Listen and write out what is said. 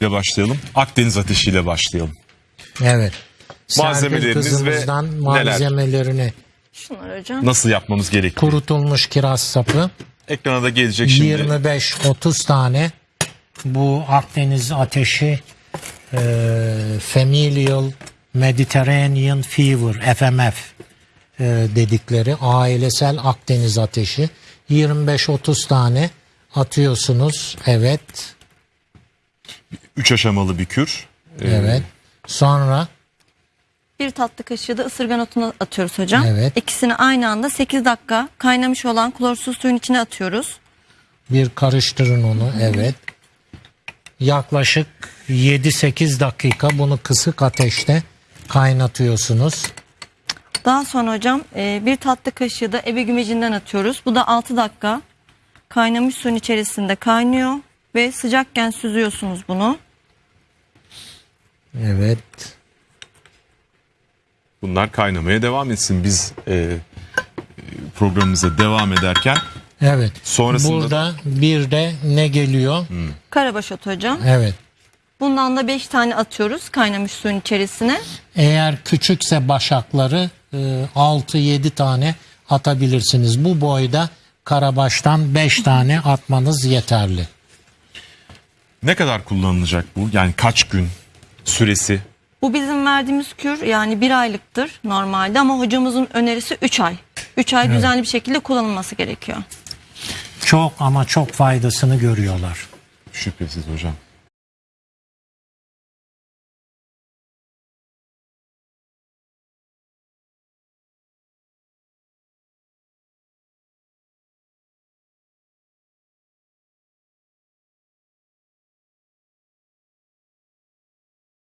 ile başlayalım. Akdeniz ateşiyle başlayalım. Evet. Malzemeleriniz ve neler? malzemelerini Şunlar hocam. Nasıl yapmamız gerekiyor? kurutulmuş kiraz sapı Ekrana da gelecek şimdi. 25-30 tane bu Akdeniz ateşi e, Familial Mediterranean Fever FMF e, dedikleri ailesel Akdeniz ateşi 25-30 tane atıyorsunuz evet Üç aşamalı bir kür. Ee, evet sonra Bir tatlı kaşığı da ısırgan otunu atıyoruz hocam. Evet. İkisini aynı anda 8 dakika kaynamış olan klorsuz suyun içine atıyoruz. Bir karıştırın onu evet. Yaklaşık 7-8 dakika bunu kısık ateşte kaynatıyorsunuz. Daha sonra hocam e, bir tatlı kaşığı da ebe gümecinden atıyoruz. Bu da 6 dakika kaynamış suyun içerisinde kaynıyor ve sıcakken süzüyorsunuz bunu. Evet. Bunlar kaynamaya devam etsin. Biz e, programımıza devam ederken Evet. Sonrasında- Burada bir de ne geliyor? Karabaş otu hocam. Evet. Bundan da 5 tane atıyoruz kaynamış suyun içerisine. Eğer küçükse başakları 6-7 tane atabilirsiniz. Bu boyda karabaştan 5 tane atmanız yeterli. ne kadar kullanılacak bu? Yani kaç gün süresi? Bu bizim verdiğimiz kür yani bir aylıktır normalde ama hocamızın önerisi 3 ay. 3 ay düzenli bir şekilde kullanılması gerekiyor. Çok ama çok faydasını görüyorlar. Şüphesiz hocam.